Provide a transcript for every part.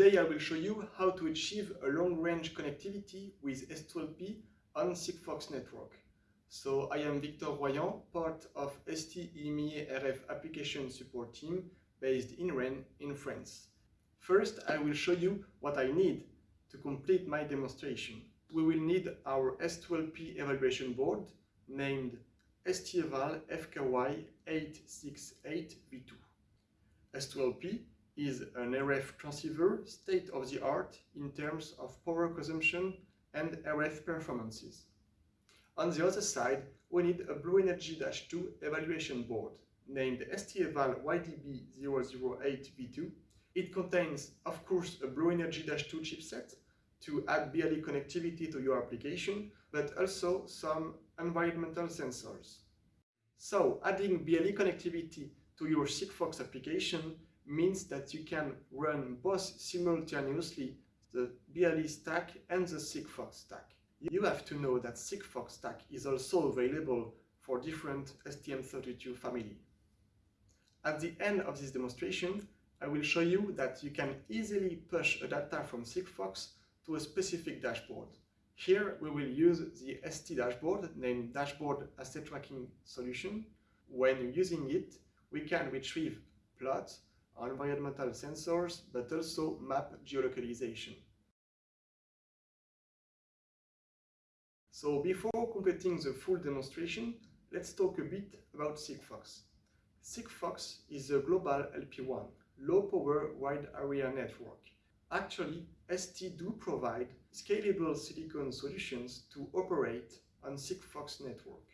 Today I will show you how to achieve a long-range connectivity with S2-LP on Sigfox network. So I am Victor Royan, part of ST EMEA RF application support team based in Rennes in France. First, I will show you what I need to complete my demonstration. We will need our S2-LP evaluation board named STEVAL FKI868V2. S2-LP is an RF transceiver state-of-the-art in terms of power consumption and RF performances. On the other side, we need a Blue Energy 2 evaluation board named STEVAL IDB008V2. It contains, of course, a BlueNRG-2 chipset to add BLE connectivity to your application, but also some environmental sensors. So, adding BLE connectivity to your Sigfox application means that you can run both simultaneously the BLE stack and the Sigfox stack. You have to know that Sigfox stack is also available for different STM32 family. At the end of this demonstration, I will show you that you can easily push a data from Sigfox to a specific dashboard. Here we will use the ST dashboard named Dashboard Asset Tracking Solution. When using it, we can retrieve plots, environmental sensors, but also map geolocalization. So before completing the full demonstration, let's talk a bit about Sigfox. Sigfox is a global LPWAN, low power wide area network. Actually, ST do provide scalable silicon solutions to operate on Sigfox network.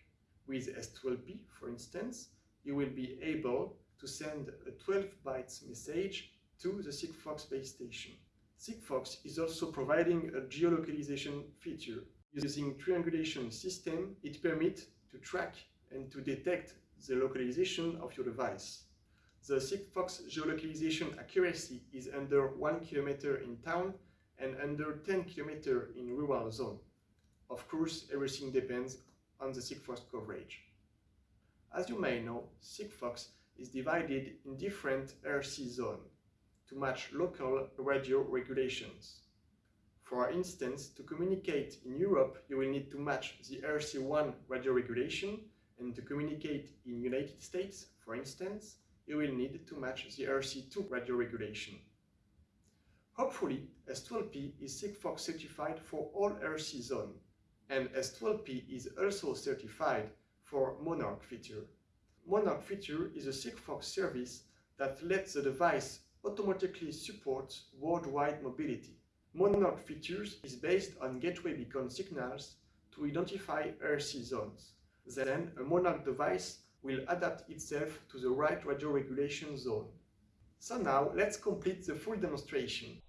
With S2-LP, for instance, you will be able to send a 12 bytes message to the Sigfox base station. Sigfox is also providing a geolocalization feature. Using triangulation system, it permits to track and to detect the localization of your device. The Sigfox geolocalization accuracy is under 1 km in town and under 10 km in rural zone. Of course, everything depends on the Sigfox coverage. As you may know, Sigfox is divided in different RC zones to match local radio regulations. For instance, to communicate in Europe, you will need to match the RC1 radio regulation, and to communicate in United States, for instance, you will need to match the RC2 radio regulation. Hopefully, S2-LP is Sigfox certified for all RC zone, and S2-LP is also certified for Monarch feature. Monarch feature is a Sigfox service that lets the device automatically support worldwide mobility. Monarch features is based on gateway beacon signals to identify RC zones. Then a Monarch device will adapt itself to the right radio regulation zone. So now let's complete the full demonstration.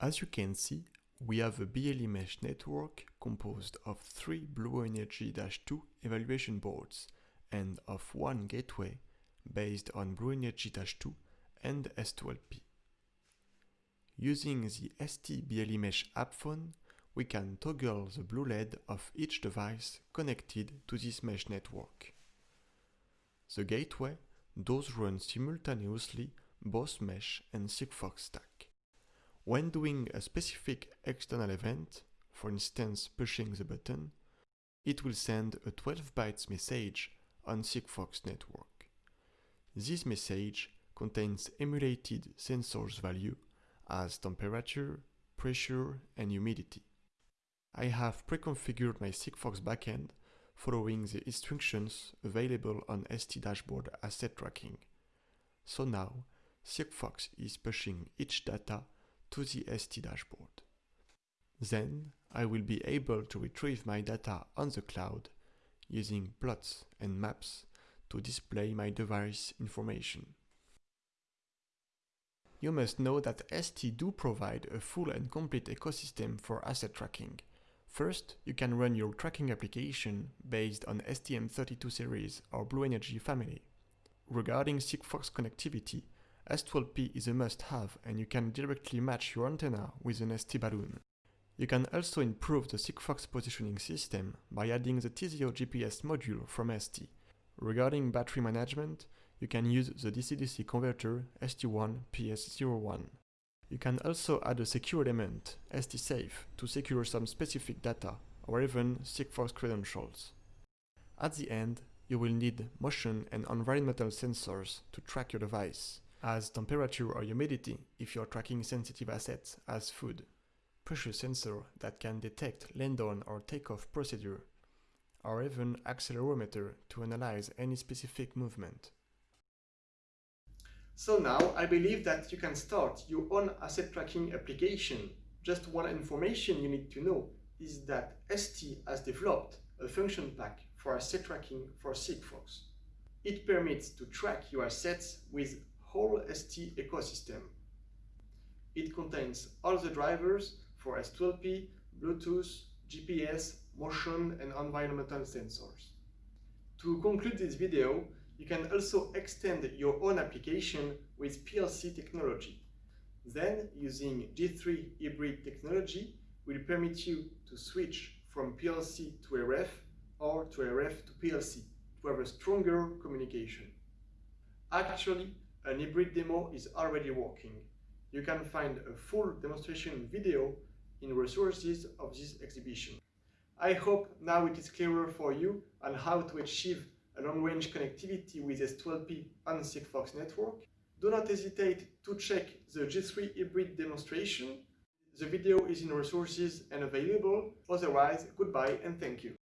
As you can see, we have a BLE mesh network composed of three Blue Energy 2 evaluation boards and of one gateway based on BlueNRG-2 and S2-LP. Using the ST BLE Mesh app phone, we can toggle the blue LED of each device connected to this mesh network. The gateway does run simultaneously both mesh and Sigfox stack. When doing a specific external event, for instance pushing the button, it will send a 12 bytes message on Sigfox network. This message contains emulated sensors value as temperature, pressure and humidity. I have pre-configured my Sigfox backend following the instructions available on ST dashboard asset tracking. So now, Sigfox is pushing each data to the ST dashboard. Then I will be able to retrieve my data on the cloud using plots and maps to display my device information. You must know that ST do provide a full and complete ecosystem for asset tracking. First, you can run your tracking application based on STM32 series or BlueNRG family. Regarding Sigfox connectivity, S2-LP is a must-have and you can directly match your antenna with an ST balun. You can also improve the Sigfox positioning system by adding the Teseo GPS module from ST. Regarding battery management, you can use the DC-DC converter ST1PS01. You can also add a secure element, ST-Safe, to secure some specific data or even Sigfox credentials. At the end, you will need motion and environmental sensors to track your device, as temperature or humidity if you're tracking sensitive assets as food, pressure sensor that can detect land-on or takeoff procedure, or even accelerometer to analyze any specific movement. So now I believe that you can start your own asset tracking application. Just one information you need to know is that ST has developed a function pack for asset tracking for Sigfox. It permits to track your assets with whole ST ecosystem. It contains all the drivers for S2-LP, Bluetooth, GPS, motion and environmental sensors. To conclude this video, you can also extend your own application with PLC technology. Then, using G3 hybrid technology will permit you to switch from PLC to RF or to RF to PLC to have a stronger communication. Actually, an hybrid demo is already working. You can find a full demonstration video in resources of this exhibition. I hope now it is clearer for you on how to achieve a long-range connectivity with S2-LP on Sigfox network. Do not hesitate to check the G3 hybrid demonstration. The video is in resources and available. Otherwise, goodbye and thank you.